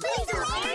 Please don't